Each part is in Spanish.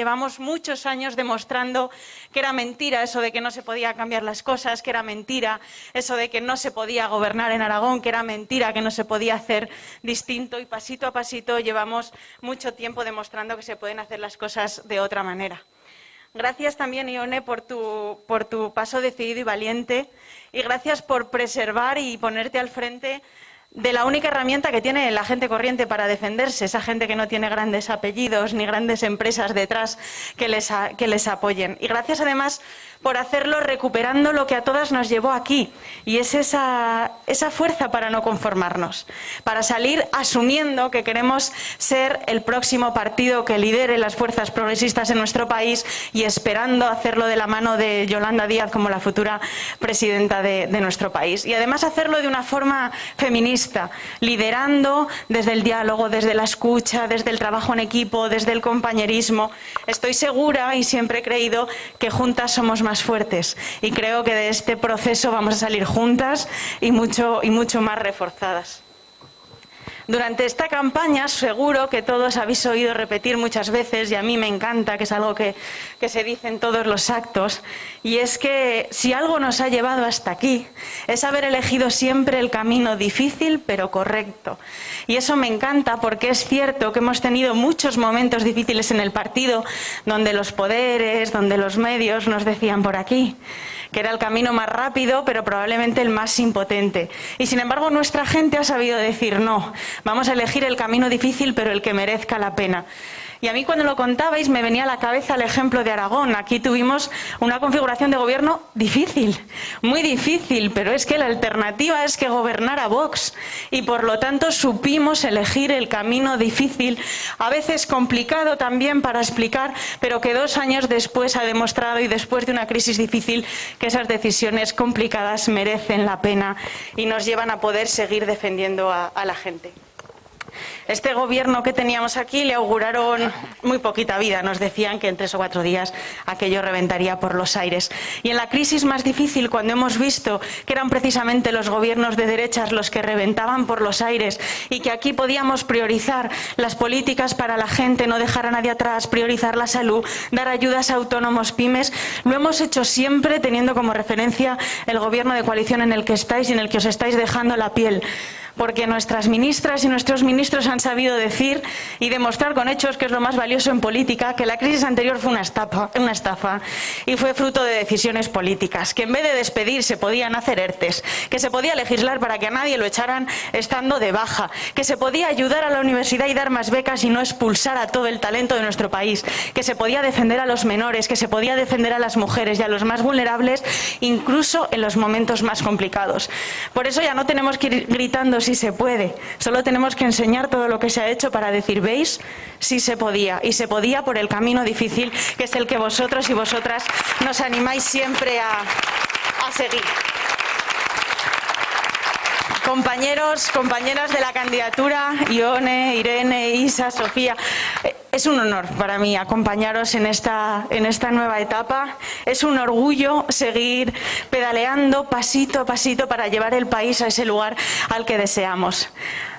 llevamos muchos años demostrando que era mentira eso de que no se podía cambiar las cosas, que era mentira eso de que no se podía gobernar en Aragón, que era mentira que no se podía hacer distinto y pasito a pasito llevamos mucho tiempo demostrando que se pueden hacer las cosas de otra manera. Gracias también, Ione, por tu, por tu paso decidido y valiente y gracias por preservar y ponerte al frente de la única herramienta que tiene la gente corriente para defenderse, esa gente que no tiene grandes apellidos ni grandes empresas detrás que les, que les apoyen. Y gracias además por hacerlo recuperando lo que a todas nos llevó aquí, y es esa, esa fuerza para no conformarnos, para salir asumiendo que queremos ser el próximo partido que lidere las fuerzas progresistas en nuestro país y esperando hacerlo de la mano de Yolanda Díaz como la futura presidenta de, de nuestro país. Y además hacerlo de una forma feminista, liderando desde el diálogo, desde la escucha, desde el trabajo en equipo, desde el compañerismo. Estoy segura y siempre he creído que juntas somos más fuertes y creo que de este proceso vamos a salir juntas y mucho, y mucho más reforzadas. Durante esta campaña seguro que todos habéis oído repetir muchas veces, y a mí me encanta, que es algo que, que, se dice en todos los actos, y es que si algo nos ha llevado hasta aquí, es haber elegido siempre el camino difícil pero correcto. Y eso me encanta porque es cierto que hemos tenido muchos momentos difíciles en el partido, donde los poderes, donde los medios nos decían por aquí que era el camino más rápido, pero probablemente el más impotente. Y sin embargo, nuestra gente ha sabido decir no, vamos a elegir el camino difícil, pero el que merezca la pena. Y a mí cuando lo contabais me venía a la cabeza el ejemplo de Aragón. Aquí tuvimos una configuración de gobierno difícil, muy difícil, pero es que la alternativa es que gobernara Vox. Y por lo tanto supimos elegir el camino difícil, a veces complicado también para explicar, pero que dos años después ha demostrado y después de una crisis difícil que esas decisiones complicadas merecen la pena y nos llevan a poder seguir defendiendo a, a la gente. Este gobierno que teníamos aquí le auguraron muy poquita vida. Nos decían que en tres o cuatro días aquello reventaría por los aires. Y en la crisis más difícil, cuando hemos visto que eran precisamente los gobiernos de derechas los que reventaban por los aires y que aquí podíamos priorizar las políticas para la gente, no dejar a nadie atrás, priorizar la salud, dar ayudas a autónomos pymes, lo hemos hecho siempre teniendo como referencia el gobierno de coalición en el que estáis y en el que os estáis dejando la piel porque nuestras ministras y nuestros ministros han sabido decir y demostrar con hechos, que es lo más valioso en política, que la crisis anterior fue una estafa, una estafa y fue fruto de decisiones políticas, que en vez de despedir se podían hacer ERTES, que se podía legislar para que a nadie lo echaran estando de baja, que se podía ayudar a la universidad y dar más becas y no expulsar a todo el talento de nuestro país, que se podía defender a los menores, que se podía defender a las mujeres y a los más vulnerables, incluso en los momentos más complicados. Por eso ya no tenemos que ir gritando si se puede. Solo tenemos que enseñar todo lo que se ha hecho para decir, ¿veis? Sí se podía. Y se podía por el camino difícil, que es el que vosotros y vosotras nos animáis siempre a, a seguir. Compañeros, compañeras de la candidatura, Ione, Irene, Isa, Sofía, es un honor para mí acompañaros en esta, en esta nueva etapa. Es un orgullo seguir pedaleando pasito a pasito para llevar el país a ese lugar al que deseamos.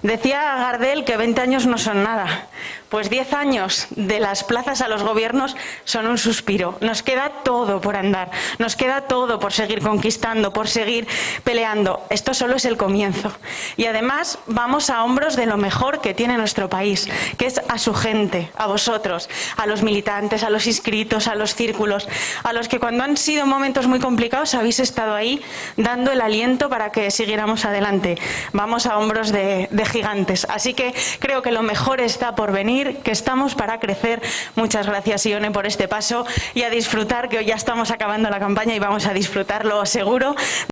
Decía Gardel que 20 años no son nada. Pues 10 años de las plazas a los gobiernos son un suspiro. Nos queda todo por andar, nos queda todo por seguir conquistando, por seguir peleando. Esto solo es el comienzo. Y además vamos a hombros de lo mejor que tiene nuestro país, que es a su gente, a vosotros, a los militantes, a los inscritos, a los círculos, a los que cuando han sido momentos muy complicados habéis estado ahí dando el aliento para que siguiéramos adelante. Vamos a hombros de, de gigantes. Así que creo que lo mejor está por venir, que estamos para crecer. Muchas gracias, Ione, por este paso y a disfrutar, que hoy ya estamos acabando la campaña y vamos a disfrutarlo seguro.